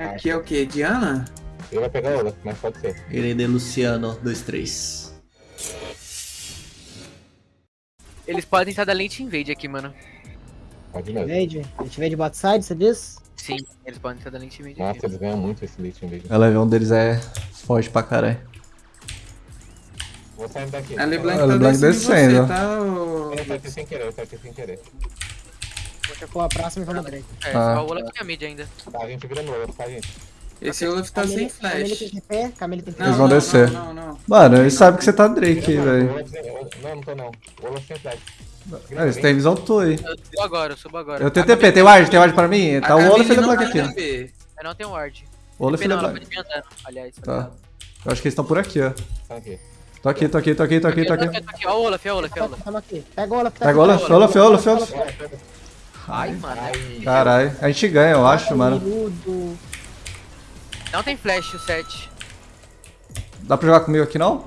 Aqui é o que? Diana? Ele vai pegar Olaf, mas pode ser. Ele é de Luciano, 2-3. Eles podem estar da lente invade aqui, mano. Pode mesmo. Invade? A gente invade bot side, você diz? Sim, eles podem estar da lente invade Nossa, aqui. eles ganham muito esse late invasion. A level 1 deles é forte pra caralho. Vou sair daqui. A LeBlanc A tá LeBlanc descendo, você, tá? Eu saí sem querer, eu saí sem querer. Pôr a próxima e vou na Drake. É, Ah. o Olaf tem a mid ainda. Tá, a gente vira no Olaf, tá, gente? Esse Olaf tá sem Camille- Camille tem flash. TP, Camille tem TP. Eles vão não, descer. Não, não, não. Mano, eles sabem que você tá Drake, no velho. Não, não tô não. O Olaf sem flash. É, Eles têm visão tua aí. Eu subo agora, eu subo agora. Eu tenho TP, tem ward, tem ward pra mim? A Tá o Olaf e o Camille não LeBlanc tem aqui. Eu não tenho ward. O Olaf e o Não, andando, aliás. Tá. Eu acho que eles estão por aqui, ó. Tá aqui. Tô aqui, tô aqui, tô aqui, tô aqui, tô aqui. Ó o Olaf, é o Olaf, é o Olaf. Pega o Olaf. tá Pega o Olaf, tá Olaf, Olaf, Olaf. Ai, mano. Caralho, a gente ganha, eu acho, mano. Não tem flash o 7. Dá pra jogar comigo aqui não?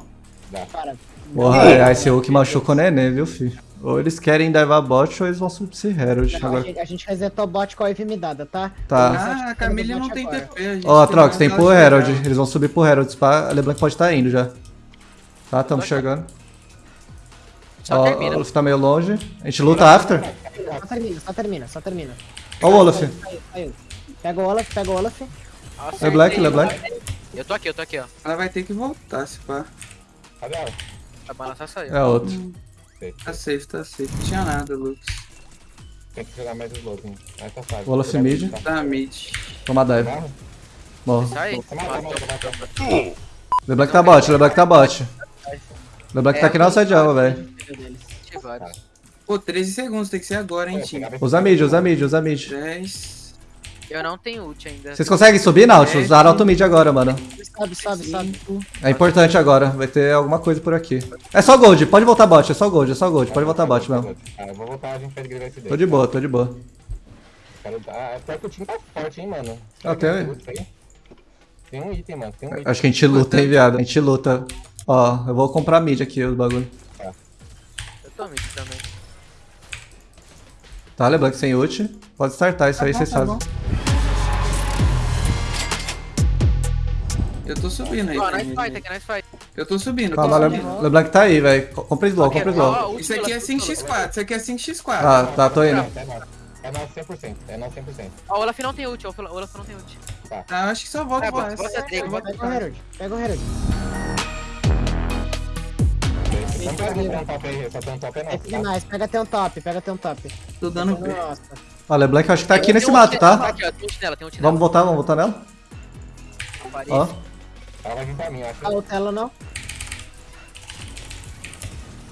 Cara, Porra, é, esse Hulk machuca o neném, viu, filho? Ou eles querem divar bot ou eles vão subir esse Herald. não, a, Agora. gente, a gente resetou bot com a EV me dada, tá? Tá. Ah, a Camille não tem TP. a gente Ó, tem Trox, tem pro Herald. Eles vão subir pro Herald. A LeBlanc pode estar indo já. Tá, tamo chegando. Só Ó, termina. o Olaf tá meio longe. A gente luta after. Só termina, só termina, só termina. Ó o Olaf. Saiu, saiu. Pega o Olaf, pega o Olaf. Nossa, LeBlanc, acertei. LeBlanc. Eu tô aqui, eu tô aqui, ó. Ela vai ter que voltar, se pá. Cadê ela? A balança saiu. É outro. Tá safe, tá safe. Não tinha nada, Lucas. Tem que jogar mais slow, hein? Aí tá fácil. Olaf mid. Tá mid. Toma dive. Morro. Sai. Mata. LeBlanc tá bot, LeBlanc tá bot. LeBlanc tá aqui na side jungle, velho. Vários. Pô, 13 segundos, tem que ser agora, hein, É, time. Usa mid, usa mid, usa mid. 10. Eu não tenho ult ainda. Vocês conseguem subir, Nautilus? Usar auto mid agora, mano. Sobe, sobe, sobe. É importante agora. Vai ter alguma coisa por aqui. É só gold, pode voltar bot, é só gold, é só gold. Pode voltar bot mesmo. Ah, eu vou voltar, a gente pede grivar esse Tô de boa, tô de boa. Cara, ah, pior que o time tá forte, hein, mano. Ah, tem- Tem- Tem um item, mano. Tem um item. Acho que a gente luta, hein, viado. A gente luta. Ó, eu vou comprar mid aqui, os bagulho. Eu tô mid também. Tá, LeBlanc sem ult. Pode startar isso aí, bom, vocês tá fazem. bom. Eu tô subindo aí. Ó, tá, nice fight aqui, nice fight. Eu tô subindo, tô. LeBlanc tá aí, velho. Co- Compra slow, compra slow. Ó, ult Isso aqui é pela- 5x4, isso aqui é 5x4. Tá, tá, tô indo. É nosso. É nosso 100%. É nosso 100%. Ó, o Olaf não tem ult, ó, o Olaf não tem ult. Ah, acho que só volta É, pro Pega o Herald, pega o Herald. Vamos pegar um top aí, só tem um top é É nosso, tá? demais, pega até um top, pega até um top. Tô dando LeBlanc eu acho que tá aqui Tem nesse ult mato, tá? Aqui, ó, tem ult nela, tem ult nela. Vamos voltar, vamos voltar nela? Ó. Ela vai vir pra mim, eu acho. Ah, o Telo não.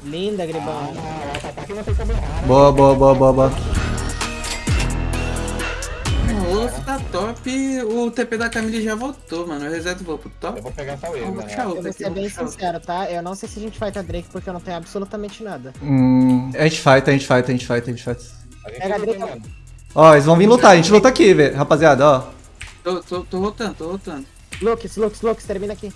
Linda, Gribão. Ah, ela tá aqui, não tem como errar. Boa, boa, boa, boa, boa. O Wolf tá top, o TP da Camille já voltou, mano. Eu reseto e vou pro top. Eu vou pegar só ele, Vou mano. Eu vou aqui, ser bem sincero, tá? Eu não sei se a gente fight a Drake porque eu não tenho absolutamente nada. Hum, a gente fight, a gente fight, a gente fight, a gente fight. Pega a Drake. Ó, eles vão vir lutar, a gente luta aqui, velho. Rapaziada, ó. Tô, tô, tô voltando, tô voltando. Lux, Lux, Lux, termina aqui.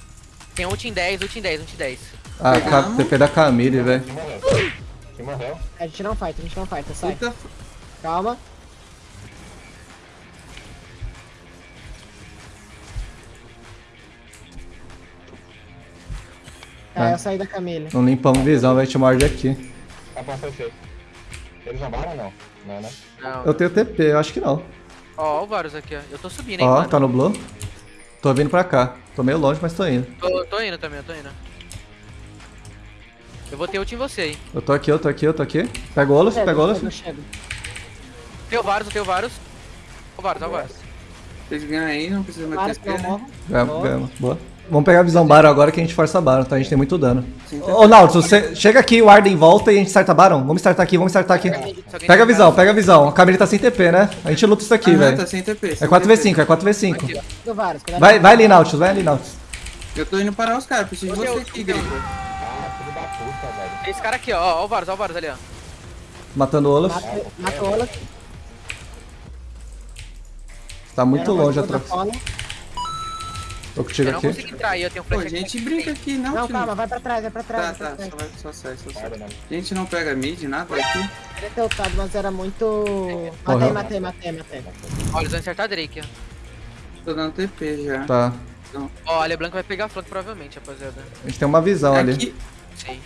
Tem ult em 10, ult em 10, ult em 10. Ah, ca- TP da Camille, velho. Quem morreu? Quem morreu? A gente não fight, a gente não fight, sai. Calma. Ah. eu saí da Camille. Não limpamos visão, vai te morde aqui. Tá bom, fechei. Eles zombaram ou não? Não, né? Não. Eu tenho TP, eu acho que não. Ó, ó o Varus aqui, ó. Eu tô subindo, hein, Ó, mano. tá no blue. Tô vindo pra cá. Tô meio longe, mas tô indo. Tô, tô indo também, eu tô indo. Eu vou ter ult em você, hein. Eu tô aqui, eu tô aqui, eu tô aqui. Pega o Olaf, pega o Olaf. Tem o Varus, eu tenho o Varus. Ó o Varus, ó o Varus. vocês ganham aí, não precisa mais TP, eu né? Ganhamos, ganhamos. Boa. Vamos pegar a visão Baron agora que a gente força Baron, tá? A gente tem muito dano. Ô, Nautilus, você chega aqui, o Arden volta e a gente starta Baron. Vamos startar aqui, vamos startar aqui. Pega a visão, pega a visão. A Camille tá sem TP, né? A gente luta isso aqui, Aham, velho. tá sem TP. É sem 4v5, é 4v5. Aqui, ó. Do vários, cuidado Vai, vai ali, Nautilus, vai ali, Nautilus. Eu tô indo parar os caras, preciso de você aqui, gringo. Ah, filho da puta, velho. Tem esse cara aqui, ó. Ó o Varus, ó o Varus ali, ó. Matando o Olaf. Mata, o Olaf. Tá muito longe a Eu não aqui. consigo entrar aí, eu tenho um Pô, flash a aqui. gente brinca aqui, não, Não, calma, vai pra trás, vai pra trás. Tá, vai pra tá, trás. só, vai, só sai, só sai. A gente não pega mid, nada aqui. Queria ter ultado, mas era muito. Matei, matei, matei, matei. Ó, eles vão acertar a Drake, ó. Tô dando TP já. Tá. Ó, a LeBlanc vai pegar flanco provavelmente, rapaziada. A gente tem uma visão ali. Aqui, Sei.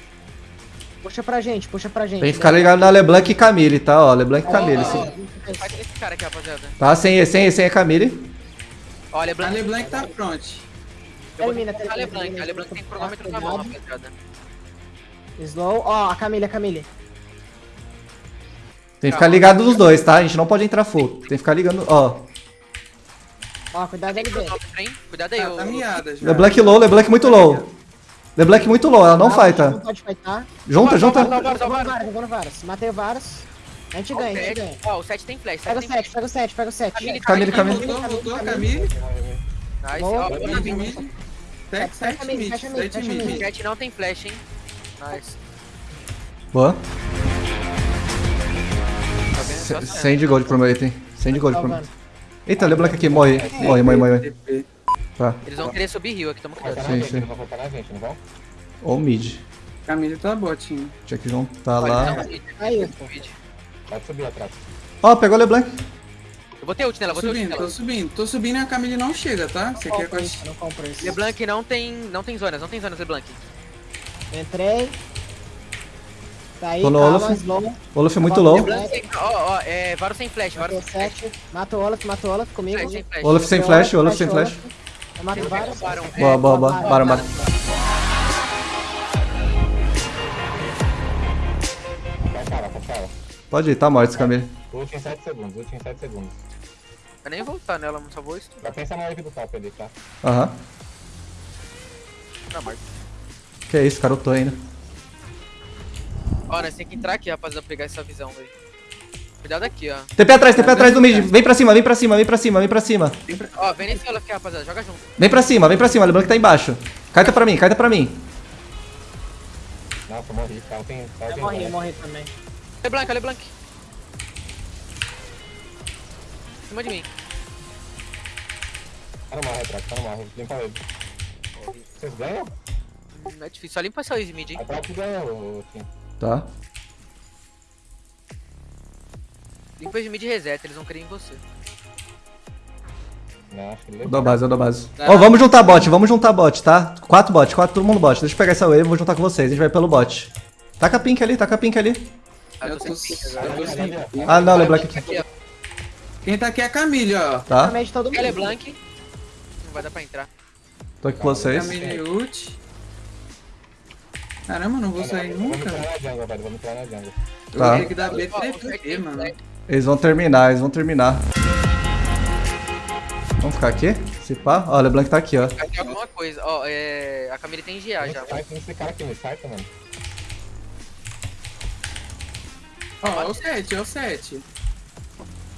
Puxa pra gente, puxa pra gente. Tem que ficar ligado na LeBlanc e Camille, tá? Ó, LeBlanc e Camille. Ó, sim. Faz esse cara aqui, rapaziada. Tá, sem E, sem E, sem E, Camille. Ó, a a LeBlanc. LeBlanc tá front. Eu vou Termina, tentar a termina, LeBlanc. termina. A LeBlanc tem cronômetro na mão, rapaziada. Slow. Ó, a Camille, a Camille. Tem que ficar ligado nos dois, tá? A gente não pode entrar full. Tem que ficar ligando, ó. Ó, cuidado cronômetro, hein? Cuidado aí, Tá, ô. tá miada já. LeBlanc low, LeBlanc muito low. LeBlanc muito low, ela não Não fighta. pode fightar. Junta, junta. Vou no Varus, vou no Varus. Matei o Varus. A gente ganha, a gente ganha. Ó, o 7 tem flash. Pega o sete tem 7, pega o 7, pega o 7. Camille, Camille. Voltou, voltou, Camille. Nice, ó. Tech, Fecha sete mid, mid, fecha mid, sete fecha mid. mid. O 7 não tem flash, hein? Nice. Boa. Tá Sem de gold pro meu item. Sem de gold pro meu. Eita, LeBlanc aqui, morre. Morre, morre, morre. Tá. Eles vão querer subir rio aqui, tamo cuidado. Sim, sim. Ou mid. Camille tá botinho. Tinha que juntar lá. Aí, mid. Pode subir atrás. Ó, pegou o LeBlanc. Eu botei ult nela, Tô botei ult subindo, tô nela. subindo. Tô subindo e a Camille não chega, tá? Você quer isso, não compro isso. LeBlanc não tem, não tem zonas, não tem zonas, LeBlanc. Entrei. Tá aí, Tô no Olaf. Olaf muito low. Ó, ó, é, Varus sem flash, Matei sem flash. 7. Mata o Olaf, mata o Olaf comigo. Flash, sem flash. Olaf sem flash, Olaf sem flash. Eu mato o. Baron. Boa, boa, boa. Bora, bora. Pode ir, tá morto esse Camille. Ult em 7 segundos, ult em 7 segundos. Vai nem voltar nela, só vou estudar. Já pensa na wave do top ali, tá? Aham. Tá morto. Que isso, cara, eu tô ainda. Ó, nós tem que entrar aqui, rapaziada, pegar essa visão, velho. Cuidado aqui, ó. TP atrás, TP atrás do mid. Vem pra cima, vem pra cima, vem pra cima, vem pra cima. Ó, vem nesse aqui, rapaziada, joga junto. Vem pra cima, vem pra cima. LeBlanc tá embaixo. Caeta pra mim, caeta pra mim. Nossa, morri. Ela tem. Ela Eu tem morri, eu morri também. LeBlanc, LeBlanc. Em cima de mim. Tá no morre atrás, tá no morre. Limpa ele. Vocês ganham? Hum, É difícil, só limpa essa easy mid, hein. A própria ganha, o Tim. Tá. Limpa o mid e reseta, eles vão querer em você. Não, dou base, eu dou base. Ó, vamos juntar bot, vamos juntar bot, tá? Quatro bot, quatro, todo mundo bot. Deixa eu pegar essa wave, vou juntar com vocês. A gente vai pelo bot. Taca pink ali, taca pink ali. Ah, Eu tô sem eu. Ah, não, LeBlanc aqui. Aqui. Quem tá aqui é a Camille, ó. Tá? Realmente todo É mundo. LeBlanc. Não vai dar pra entrar. Tô aqui com vocês. Camille ult. Caramba, não vou sair Vamos nunca. entrar na jungle, velho. Vamos entrar na jungle. Eu Tá. tenho que dar BTP, tem mano. Eles vão terminar, eles vão terminar. Vamos ficar aqui? Se pá? Ó, o LeBlanc tá aqui, ó. Aqui alguma coisa. Ó, é... A Camille tem GA já. Sai com esse cara aqui, me sai, mano. Ó, é o 7, é o 7.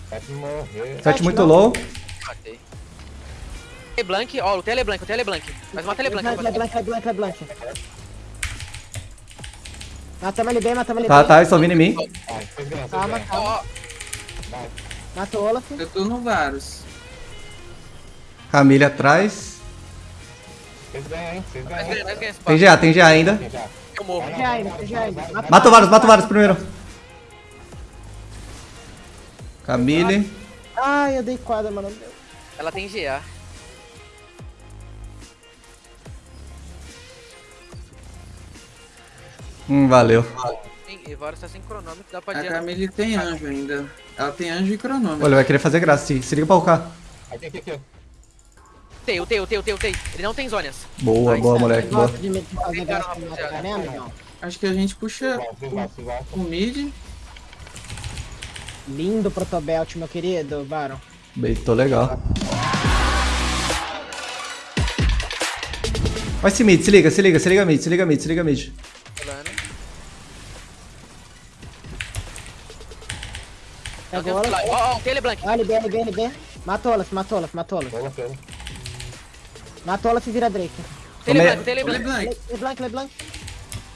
Vai te morrer. Sete muito não. low. Matei. LeBlanc, ó, LeBlanc, lutei a LeBlanc. Mas mata a LeBlanc, Leblanc, rapaziada. Leblanc, Leblanc, Leblanc. Matamos ele bem, matamos ele Tá, bem. tá, eles estão vindo em mim. Calma, calma. Matou o Olaf. Eu tô no Varus. Camille atrás. Vocês ganham, hein? Vocês ganham. Tem. GA, tem GA ainda. Eu morro. Já ainda, já ainda. Mata o Varus, mata o Varus primeiro. Camille. Ai, eu dei quadra, mano. Ela tem GA. Hum, valeu. Sim, e Varus tá sem cronômetro, dá pra A. Camille tem anjo ainda. Ela tem anjo e Olha, cronômetro. ele vai querer fazer graça. Se, se liga pra UK. Aqui, aqui, aqui. Utei, utei, utei. Ele não tem zonas. Boa, boa, moleque. Boa. Né? Acho que a gente puxa o mid. Lindo protobelt, meu querido, Baron. Beitou legal. Vai esse mid, se liga, se liga, se liga mid, se liga mid, se liga mid. Pegou Olaf. Ó, tem LeBlanc. Ó, LB, LB, LB. Matou Olaf, matou Olaf, matou Olaf. Olaf e vira Drake. Tem Come- LeBlanc, tem. Le- LeBlanc, LeBlanc.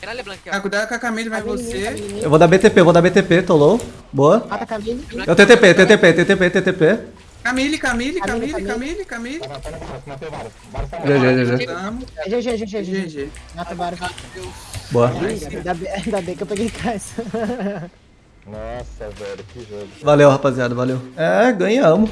Tem na LeBlanc, Ah, ó. cuidado com a Camille, vai você. Eu vou dar BTP, vou dar BTP, tô low. Boa. Mata a Camille. Eu TTP, TTP, TTP, TTP. Camille, Camille, Camille, Camille, Camille. Tá, tá, tá, tá, tá GG, GG. GG, GG, GG. Mata o. Boa. Ainda bem, ainda bem que eu peguei caixa. Nossa, velho, que jogo. Valeu, rapaziada, valeu. É, ganhamos.